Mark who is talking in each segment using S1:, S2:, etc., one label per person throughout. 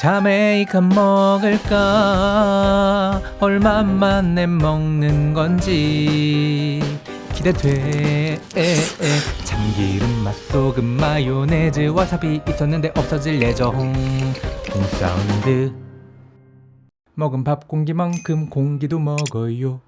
S1: 자메이카 먹을까? 얼마 만에 먹는 건지 기대돼. 참기름 맛 소금 마요네즈 와사비 있었는데 없어질 예정 홍사운드. 먹은 밥 공기만큼 공기도 먹어요.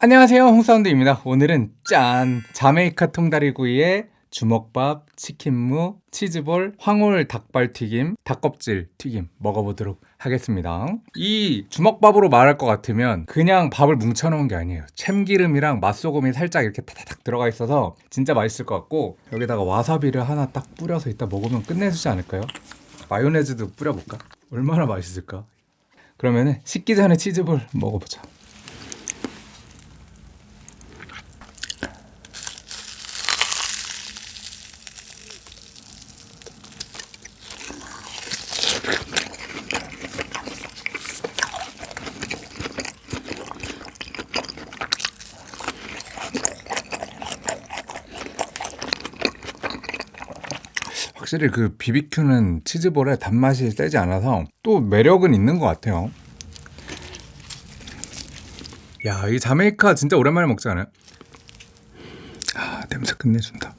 S1: 안녕하세요. 홍사운드입니다. 오늘은 짠! 자메이카 통다리구이에 주먹밥, 치킨무, 치즈볼, 황홀 닭발튀김, 닭껍질 튀김 먹어보도록 하겠습니다 이 주먹밥으로 말할 것 같으면 그냥 밥을 뭉쳐놓은 게 아니에요 참기름이랑 맛소금이 살짝 이렇게 타닥 들어가 있어서 진짜 맛있을 것 같고 여기다가 와사비를 하나 딱 뿌려서 이따 먹으면 끝내주지 않을까요? 마요네즈도 뿌려볼까? 얼마나 맛있을까? 그러면은 식기 전에 치즈볼 먹어보자 확실히 그 비비큐는 치즈볼의 단맛이 세지 않아서 또 매력은 있는 것 같아요 야, 이 자메이카 진짜 오랜만에 먹지 않아요? 아, 냄새 끝내준다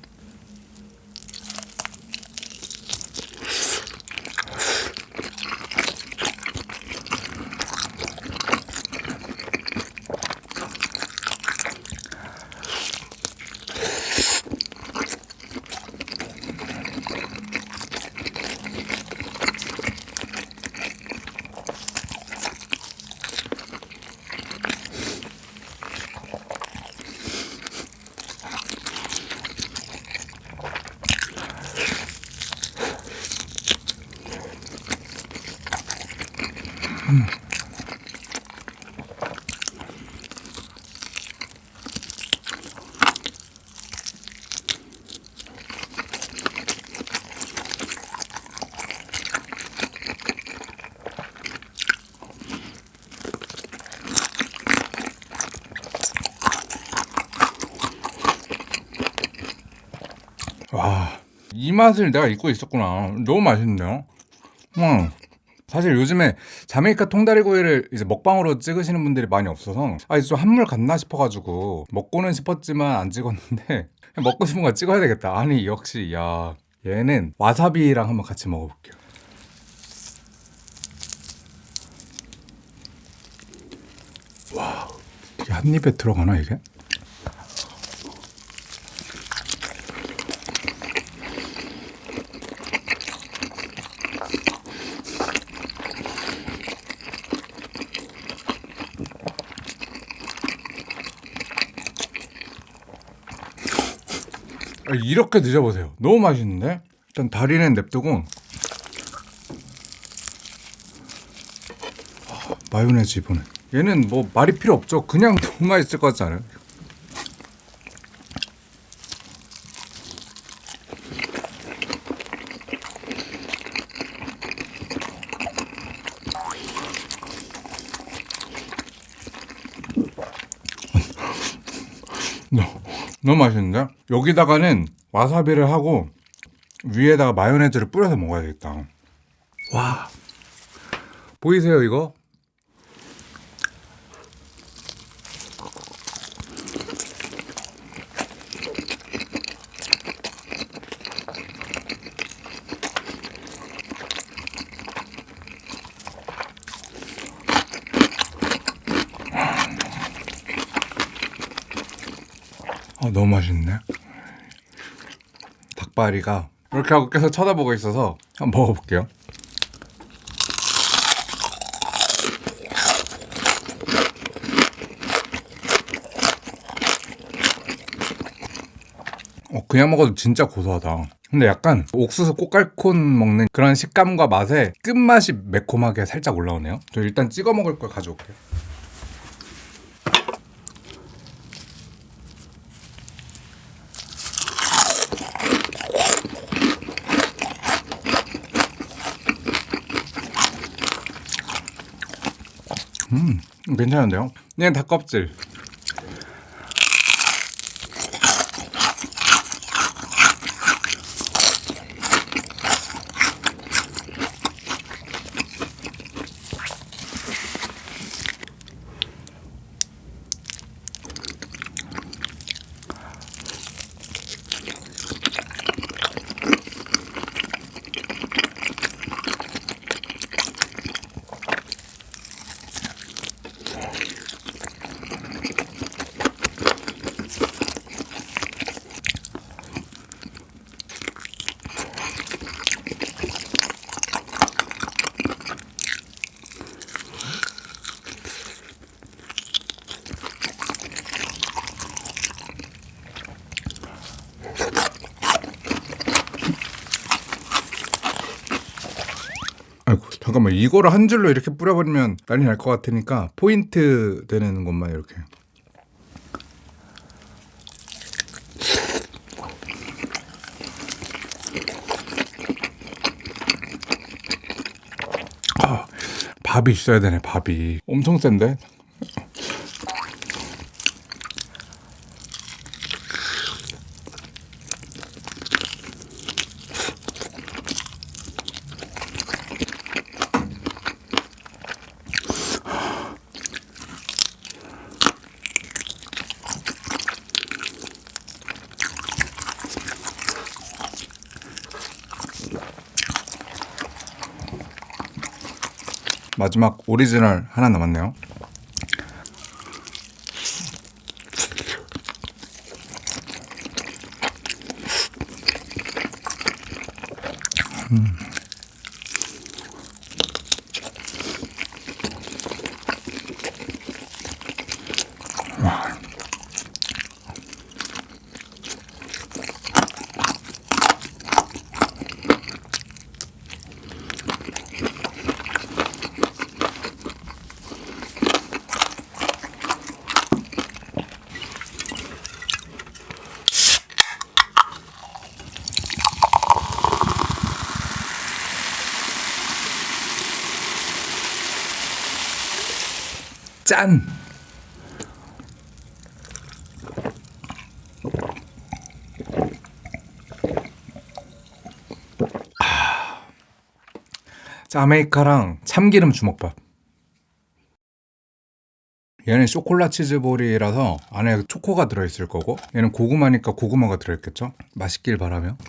S1: 와, 이 맛을 내가 잊고 있었구나. 너무 맛있는데요? 음. 사실 요즘에 자메이카 통다리구이를 이제 먹방으로 찍으시는 분들이 많이 없어서 아 이제 좀 한물 갔나 싶어가지고 먹고는 싶었지만 안 찍었는데 먹고 싶은 거 찍어야 되겠다 아니 역시 야 얘는 와사비랑 한번 같이 먹어볼게요 와 이게 한 입에 들어가나 이게? 이렇게 드셔보세요. 너무 맛있는데? 일단 다리는 냅두고. 아, 마요네즈 이번에. 얘는 뭐 말이 필요 없죠. 그냥 너무 맛있을 것 같지 않아요? 너무 맛있는데? 여기다가는 와사비를 하고 위에다가 마요네즈를 뿌려서 먹어야겠다 와 보이세요 이거? 아 너무 맛있네. 닭발이가 이렇게 하고 계속 쳐다보고 있어서 한번 먹어볼게요. 어, 그냥 먹어도 진짜 고소하다. 근데 약간 옥수수 꽃갈콘 먹는 그런 식감과 맛에 끝맛이 매콤하게 살짝 올라오네요. 저 일단 찍어 먹을 걸 가져올게요 음 괜찮은데요? 얘는 닭껍질
S2: 잠깐만 이거를 한 줄로 이렇게 뿌려버리면 난리 날 것 같으니까 포인트 되는 것만 이렇게. 아, 밥이 있어야 되네 밥이. 엄청 센데 마지막 오리지널 하나 남았네요 짠! 아. 자메이카랑 참기름 주먹밥. 얘는 쇼콜라 치즈볼이라서 안에 초코가 들어있을 거고 얘는 고구마니까 고구마가 들어있겠죠? 맛있길 바라며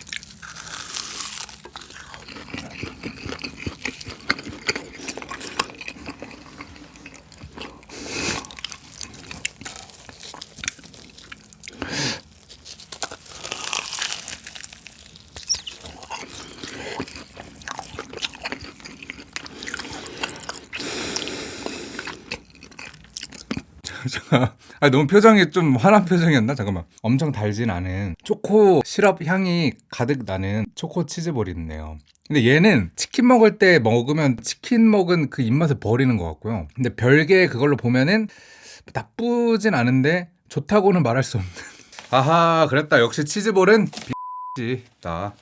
S2: 아 너무 표정이 좀 화난 표정이었나? 잠깐만. 엄청 달진 않은 초코 시럽 향이 가득 나는 초코 치즈볼이 있네요. 근데 얘는 치킨 먹을 때 먹으면 치킨 먹은 그 입맛을 버리는 것 같고요. 근데 별개 그걸로 보면은 나쁘진 않은데 좋다고는 말할 수 없는. 아하, 그랬다. 역시 치즈볼은 비다.